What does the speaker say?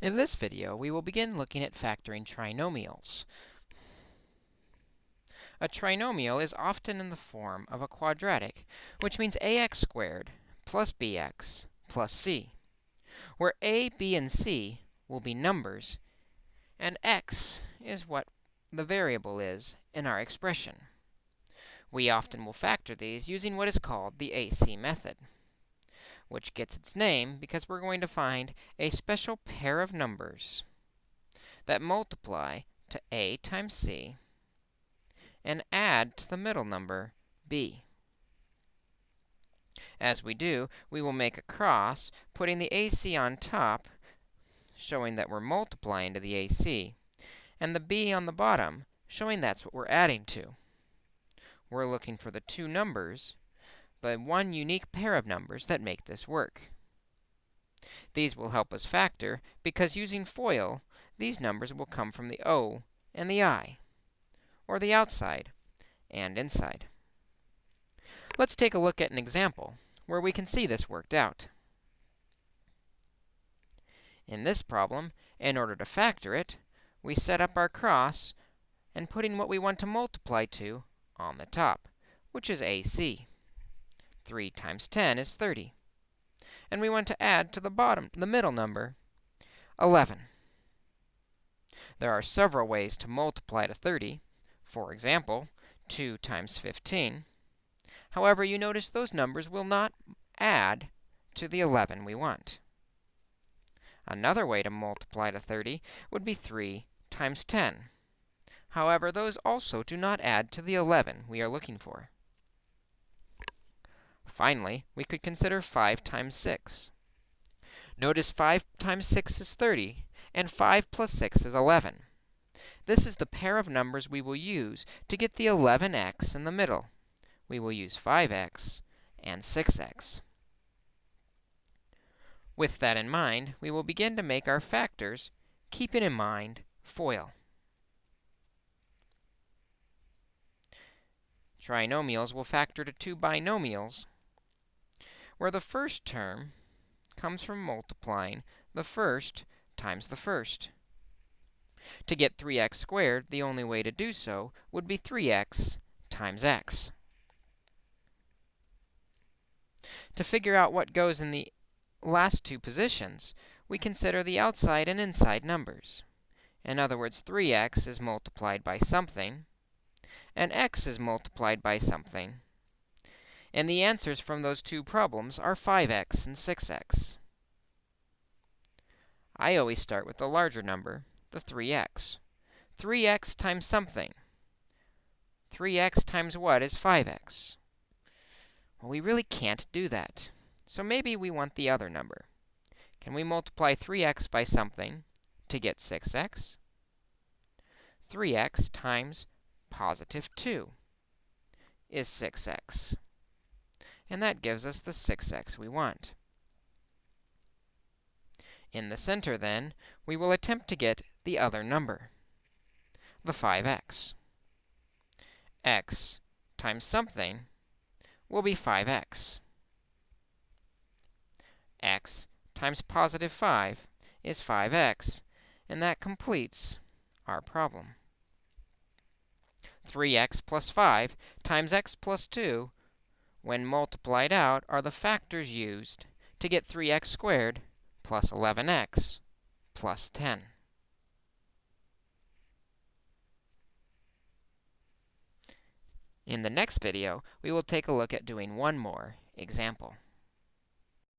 In this video, we will begin looking at factoring trinomials. A trinomial is often in the form of a quadratic, which means ax squared plus bx plus c, where a, b, and c will be numbers, and x is what the variable is in our expression. We often will factor these using what is called the AC method which gets its name because we're going to find a special pair of numbers that multiply to a times c and add to the middle number, b. As we do, we will make a cross, putting the AC on top, showing that we're multiplying to the AC, and the b on the bottom, showing that's what we're adding to. We're looking for the two numbers the one unique pair of numbers that make this work. These will help us factor because using FOIL, these numbers will come from the O and the I, or the outside and inside. Let's take a look at an example where we can see this worked out. In this problem, in order to factor it, we set up our cross and putting what we want to multiply to on the top, which is AC. 3 times 10 is 30. And we want to add to the bottom, the middle number, 11. There are several ways to multiply to 30. For example, 2 times 15. However, you notice those numbers will not add to the 11 we want. Another way to multiply to 30 would be 3 times 10. However, those also do not add to the 11 we are looking for. Finally, we could consider 5 times 6. Notice 5 times 6 is 30, and 5 plus 6 is 11. This is the pair of numbers we will use to get the 11x in the middle. We will use 5x and 6x. With that in mind, we will begin to make our factors, keeping in mind FOIL. Trinomials will factor to two binomials where the first term comes from multiplying the first times the first. To get 3x squared, the only way to do so would be 3x times x. To figure out what goes in the last two positions, we consider the outside and inside numbers. In other words, 3x is multiplied by something, and x is multiplied by something, and the answers from those two problems are 5x and 6x. I always start with the larger number, the 3x. 3x times something. 3x times what is 5x? Well, we really can't do that. So maybe we want the other number. Can we multiply 3x by something to get 6x? 3x times positive 2 is 6x and that gives us the 6x we want. In the center, then, we will attempt to get the other number, the 5x. x times something will be 5x. x times positive 5 is 5x, and that completes our problem. 3x plus 5 times x plus 2 when multiplied out, are the factors used to get 3x squared plus 11x plus 10. In the next video, we will take a look at doing one more example.